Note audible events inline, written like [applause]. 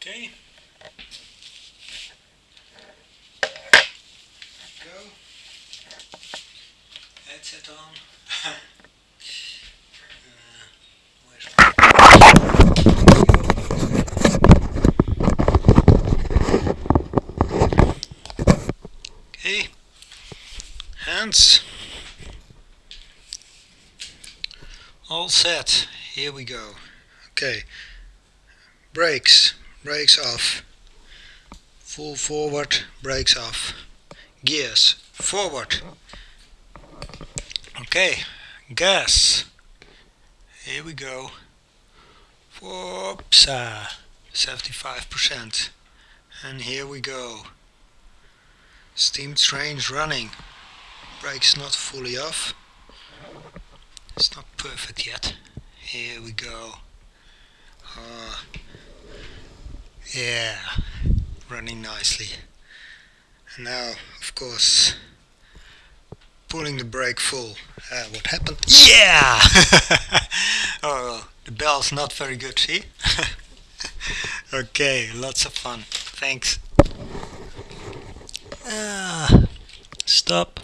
Okay. Go. Headset on. [laughs] uh. Okay. Hands. All set. Here we go. Okay. Brakes. Brakes off. Full forward. Brakes off. Gears. Forward. Okay. Gas. Here we go. Whoops. 75%. And here we go. Steam train's running. Brakes not fully off. It's not perfect yet. Here we go. Uh, yeah, running nicely. And now, of course, pulling the brake full. Uh, what happened? Yeah! [laughs] oh, the bell's not very good, see? [laughs] okay, lots of fun. Thanks. Ah, stop.